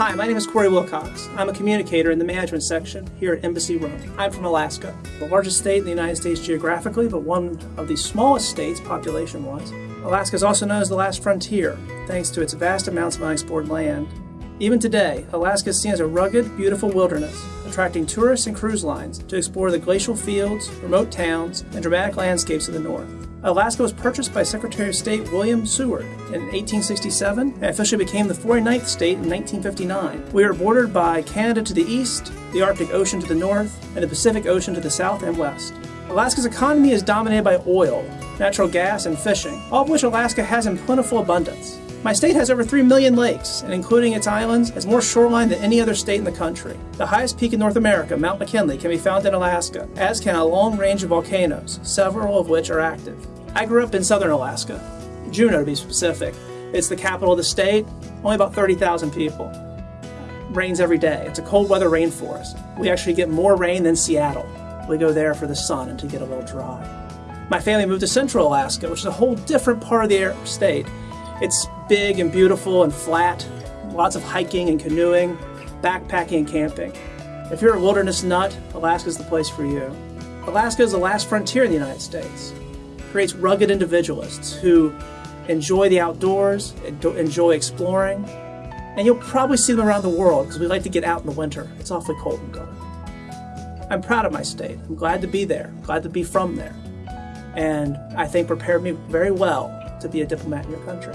Hi, my name is Corey Wilcox. I'm a communicator in the management section here at Embassy Rome. I'm from Alaska, the largest state in the United States geographically, but one of the smallest states population-wise. Alaska is also known as the last frontier, thanks to its vast amounts of unexplored land. Even today, Alaska is seen as a rugged, beautiful wilderness, attracting tourists and cruise lines to explore the glacial fields, remote towns, and dramatic landscapes of the north. Alaska was purchased by Secretary of State William Seward in 1867 and officially became the 49th state in 1959. We are bordered by Canada to the east, the Arctic Ocean to the north, and the Pacific Ocean to the south and west. Alaska's economy is dominated by oil, natural gas, and fishing, all of which Alaska has in plentiful abundance. My state has over 3 million lakes, and including its islands, has more shoreline than any other state in the country. The highest peak in North America, Mount McKinley, can be found in Alaska, as can a long range of volcanoes, several of which are active. I grew up in southern Alaska, Juneau to be specific. It's the capital of the state, only about 30,000 people. Rains every day. It's a cold weather rainforest. We actually get more rain than Seattle. We go there for the sun and to get a little dry. My family moved to central Alaska, which is a whole different part of the state. It's big and beautiful and flat, lots of hiking and canoeing, backpacking and camping. If you're a wilderness nut, Alaska's the place for you. Alaska is the last frontier in the United States. It creates rugged individualists who enjoy the outdoors, enjoy exploring, and you'll probably see them around the world because we like to get out in the winter. It's awfully cold and dark. I'm proud of my state. I'm glad to be there, glad to be from there, and I think prepared me very well to be a diplomat in your country.